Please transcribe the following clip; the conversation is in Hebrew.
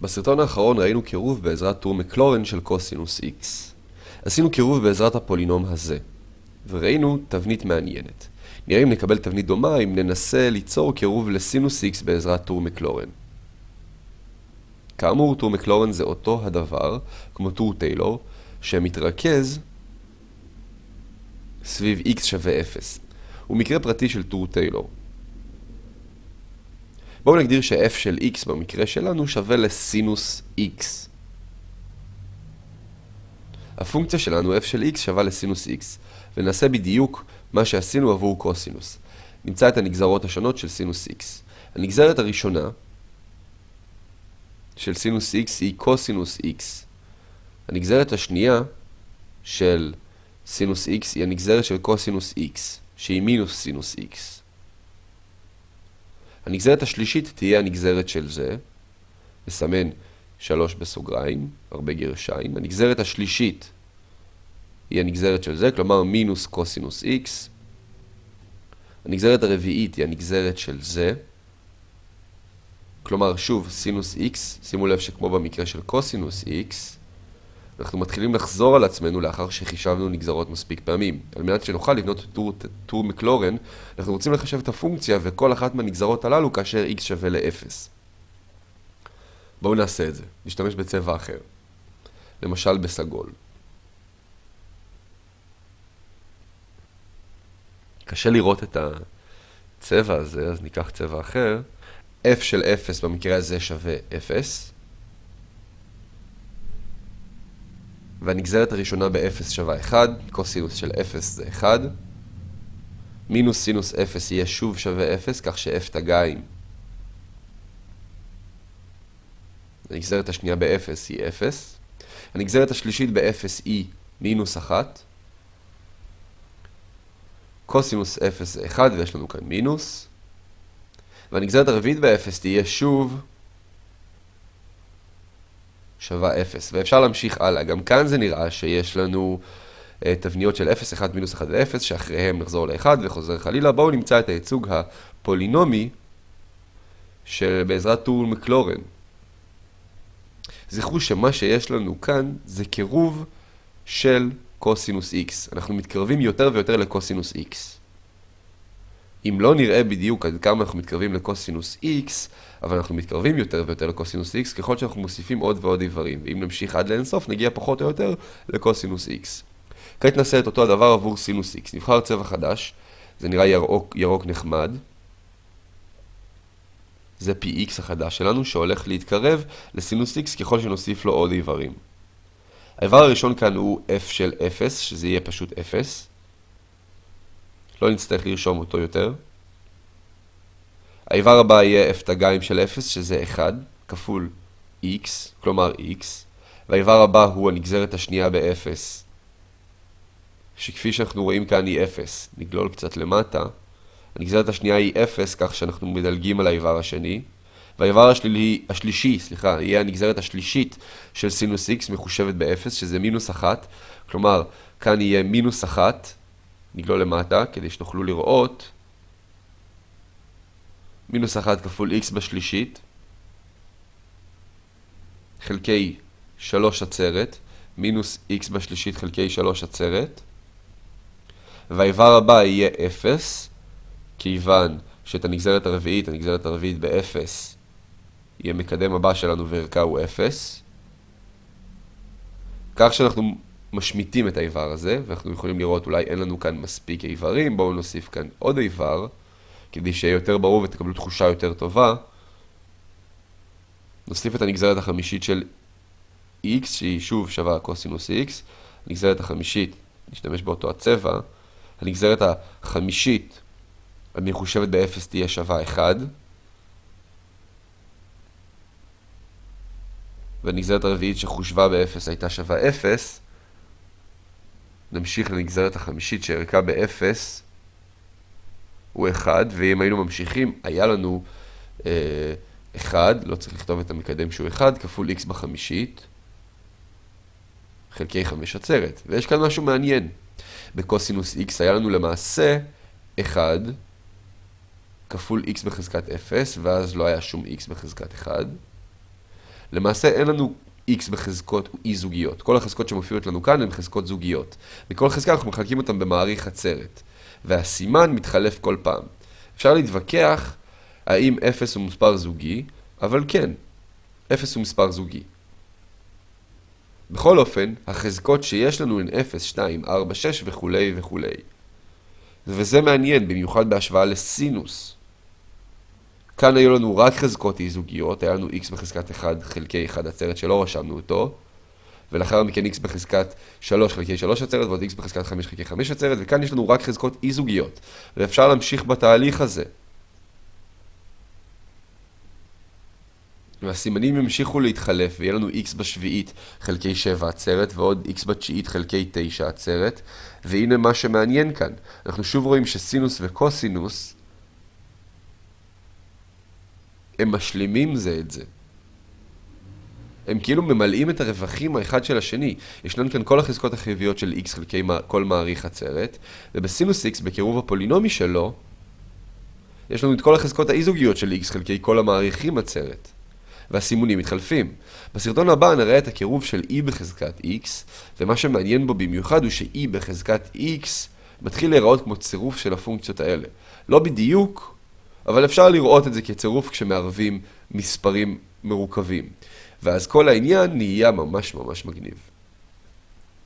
בסרטון האחרון ראינו קירוב בעזרת טור מקלורן של קוסינוס x. עשינו קירוב בעזרת הפולינום הזה, וראינו תבנית מעניינת. נראה אם נקבל תבנית דומה אם ננסה ליצור קירוב לסינוס x בעזרת טור מקלורן. כאמור, טור מקלורן זה אותו הדבר, כמו טור טיילור, שמתרכז סביב x שווה 0. הוא מקרה פרטי של טור טיילור. בואו נגדיר ש-f של x במקרה שלנו שווה לסינוס x. הפונקציה שלנו f של x שווה לסינוס x, ונעשה בדיוק מה שעשינו עבור קוסינוס. נמצא את הנגזרות השונות של סינוס x. הנגזרת הראשונה של סינוס x היא קוסינוס x. הנגזרת השנייה של סינוס x היא הנגזרת של קוסינוס x, שהיא מינוס סינוס x. הנגזרת השלישית תהיה הנגזרת של זה, נסמן שלוש בסוגריים, הרבה גרשיים. הנגזרת השלישית היא הנגזרת של זה, כלומר מינוס קוסינוס x. הנגזרת הרביעית היא הנגזרת של זה, כלומר שוב סינוס x, שימו לב שכמו במקרה של קוסינוס x, אנחנו מתחילים לחזור על עצמנו לאחר שחישבנו נגזרות מספיק פעמים. על מנת שנוכל לבנות טור, טור מקלורן, אנחנו רוצים לחשב את הפונקציה וכל אחת מהנגזרות הללו כאשר x שווה ל-0. בואו נעשה את זה. נשתמש בצבע אחר. למשל בסגול. קשה לראות את הצבע הזה, אז ניקח צבע אחר. f של 0 במקרה הזה שווה 0. והנגזרת הראשונה ב-0 שווה 1, קוסינוס של 0 זה 1. מינוס סינוס 0 יהיה שוב שווה 0, כך ש-f תגיים. הנגזרת השנייה ב-0 היא 0. הנגזרת השלישית ב-0 היא מינוס 1. קוסינוס 0 זה 1 ויש לנו כאן מינוס. והנגזרת הרביעית ב-0 תהיה שוב שווה 0, ואפשר להמשיך הלאה. גם כאן זה נראה שיש לנו uh, תבניות של 0, 1, מינוס 1 ו-0, שאחריהם נחזור ל-1 וחוזר חלילה. בואו נמצא את הייצוג הפולינומי שבעזרת טור מקלורן. זכרו שמה שיש לנו כאן זה קירוב של קוסינוס x. אנחנו מתקרבים יותר ויותר לקוסינוס x. אם לא נראה בדיוק עד כמה אנחנו מתקרבים לקוסינוס x, אבל אנחנו מתקרבים יותר ויותר לקוסינוס x ככל שאנחנו מוסיפים עוד ועוד איברים, ואם נמשיך עד לאינסוף נגיע פחות או יותר לקוסינוס x. כעת נעשה את אותו הדבר עבור סינוס x. נבחר צבע חדש, זה נראה ירוק, ירוק נחמד. זה px החדש שלנו שהולך להתקרב לסינוס x ככל שנוסיף לו עוד איברים. האיבר הראשון כאן הוא f של 0, שזה יהיה פשוט 0. לא נצטרך לרשום אותו יותר. האיבר הבא יהיה f תגיים של 0, שזה 1, כפול x, כלומר x, והאיבר הבא הוא הנגזרת השנייה ב-0, שכפי שאנחנו רואים כאן היא 0. נגלול קצת למטה. הנגזרת השנייה היא 0, כך שאנחנו מדלגים על האיבר השני. והאיבר השלילי, השלישי, סליחה, יהיה הנגזרת השלישית של סינוס x מחושבת ב-0, שזה מינוס 1. כלומר, כאן יהיה מינוס 1, נגלול למטה, כדי שתוכלו לראות. מינוס 1 כפול x בשלישית, חלקי 3 עצרת, מינוס x בשלישית חלקי 3 עצרת, והאיבר הבא יהיה 0, כיוון שאת הנגזרת הרביעית, הנגזרת הרביעית ב-0, יהיה מקדם הבא שלנו וערכה הוא 0. כך שאנחנו משמיטים את האיבר הזה, ואנחנו יכולים לראות אולי אין לנו כאן מספיק איברים, בואו נוסיף כאן עוד איבר. כדי שיהיה יותר ברור ותקבלו תחושה יותר טובה, נוסיף את הנגזרת החמישית של x, שהיא שוב שווה קוסינוס x, הנגזרת החמישית, נשתמש באותו הצבע, הנגזרת החמישית המחושבת ב-0 תהיה שווה 1, והנגזרת הרביעית שחושבה ב-0 הייתה שווה 0, נמשיך לנגזרת החמישית שערכה ב-0, הוא 1, ואם היינו ממשיכים, היה לנו אה, 1, לא צריך לכתוב את המקדם שהוא 1, כפול x בחמישית, חלקי 5 עצרת. ויש כאן משהו מעניין. בקוסינוס x היה לנו למעשה 1 כפול x בחזקת 0, ואז לא היה שום x בחזקת 1. למעשה אין לנו x בחזקות אי-זוגיות. כל החזקות שמופיעות לנו כאן הן חזקות זוגיות. בכל חזקה אנחנו מחלקים אותן במעריך עצרת. והסימן מתחלף כל פעם. אפשר להתווכח האם 0 הוא מספר זוגי, אבל כן, 0 הוא מספר זוגי. בכל אופן, החזקות שיש לנו הן 0, 2, 4, 6 וכולי וכולי. וזה מעניין, במיוחד בהשוואה לסינוס. כאן היו לנו רק חזקות אי-זוגיות, היה לנו x בחזקת 1 חלקי 1 עצרת שלא רשמנו אותו, ולאחר מכן x בחזקת 3 חלקי 3 עצרת ועוד x בחזקת 5 חלקי 5 עצרת, וכאן יש לנו רק חזקות אי-זוגיות, ואפשר להמשיך בתהליך הזה. והסימנים ימשיכו להתחלף, ויהיה לנו x בשביעית חלקי 7 עצרת, ועוד x בתשיעית חלקי 9 עצרת, והנה מה שמעניין כאן, אנחנו שוב רואים שסינוס וקוסינוס הם משלימים זה את זה. הם כאילו ממלאים את הרווחים האחד של השני. ישנן כאן כל החזקות החיוביות של x חלקי כל מעריך עצרת, ובסינוס x בקירוב הפולינומי שלו, יש לנו את כל החזקות האי-זוגיות של x חלקי כל המעריכים עצרת. והסימונים מתחלפים. בסרטון הבא נראה את הקירוב של e בחזקת x, ומה שמעניין בו במיוחד הוא ש-e בחזקת x מתחיל להיראות כמו צירוף של הפונקציות האלה. לא בדיוק, אבל אפשר לראות את זה כצירוף כשמערבים מספרים מרוכבים. ואז כל העניין נהיה ממש ממש מגניב.